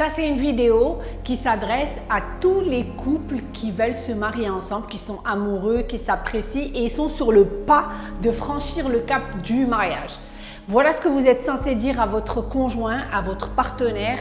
Ça, c'est une vidéo qui s'adresse à tous les couples qui veulent se marier ensemble, qui sont amoureux, qui s'apprécient et ils sont sur le pas de franchir le cap du mariage. Voilà ce que vous êtes censé dire à votre conjoint, à votre partenaire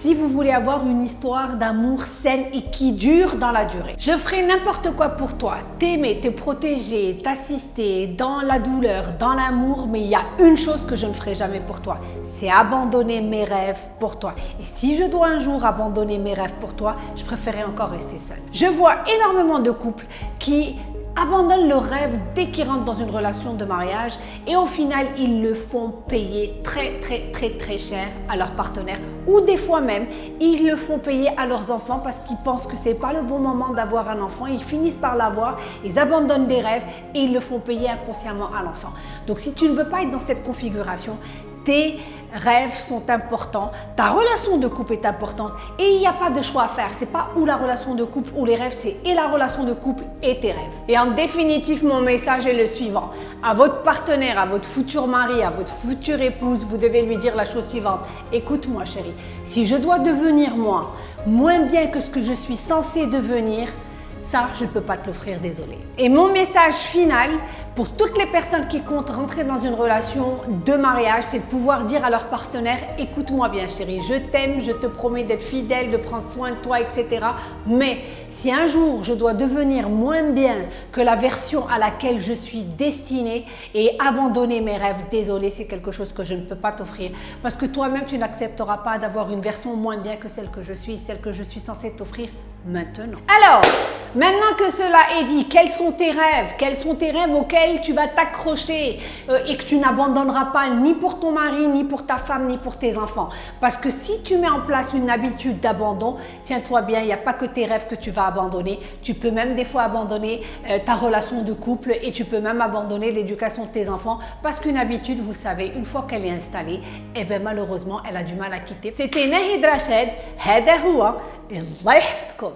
si vous voulez avoir une histoire d'amour saine et qui dure dans la durée. Je ferai n'importe quoi pour toi, t'aimer, te protéger, t'assister dans la douleur, dans l'amour, mais il y a une chose que je ne ferai jamais pour toi, c'est abandonner mes rêves pour toi. Et si je dois un jour abandonner mes rêves pour toi, je préférerais encore rester seule. Je vois énormément de couples qui abandonnent le rêve dès qu'ils rentrent dans une relation de mariage et au final, ils le font payer très, très, très, très cher à leur partenaire ou des fois même, ils le font payer à leurs enfants parce qu'ils pensent que c'est pas le bon moment d'avoir un enfant. Ils finissent par l'avoir, ils abandonnent des rêves et ils le font payer inconsciemment à l'enfant. Donc, si tu ne veux pas être dans cette configuration, tes rêves sont importants, ta relation de couple est importante et il n'y a pas de choix à faire. C'est pas ou la relation de couple ou les rêves, c'est et la relation de couple et tes rêves. Et en définitive, mon message est le suivant. À votre partenaire, à votre futur mari, à votre future épouse, vous devez lui dire la chose suivante. Écoute-moi chérie, si je dois devenir moi moins bien que ce que je suis censé devenir, ça, je ne peux pas te l'offrir, désolé. Et mon message final pour toutes les personnes qui comptent rentrer dans une relation de mariage, c'est de pouvoir dire à leur partenaire « écoute-moi bien chérie, je t'aime, je te promets d'être fidèle, de prendre soin de toi, etc. Mais si un jour je dois devenir moins bien que la version à laquelle je suis destinée et abandonner mes rêves, désolé, c'est quelque chose que je ne peux pas t'offrir parce que toi-même, tu n'accepteras pas d'avoir une version moins bien que celle que je suis, celle que je suis censée t'offrir maintenant. Alors, maintenant que cela est dit, quels sont tes rêves Quels sont tes rêves auxquels tu vas t'accrocher euh, et que tu n'abandonneras pas ni pour ton mari, ni pour ta femme, ni pour tes enfants Parce que si tu mets en place une habitude d'abandon, tiens-toi bien, il n'y a pas que tes rêves que tu vas abandonner. Tu peux même des fois abandonner euh, ta relation de couple et tu peux même abandonner l'éducation de tes enfants parce qu'une habitude, vous savez, une fois qu'elle est installée, eh bien malheureusement, elle a du mal à quitter. C'était Nahid Rachid, هذا هو الله يحفظكم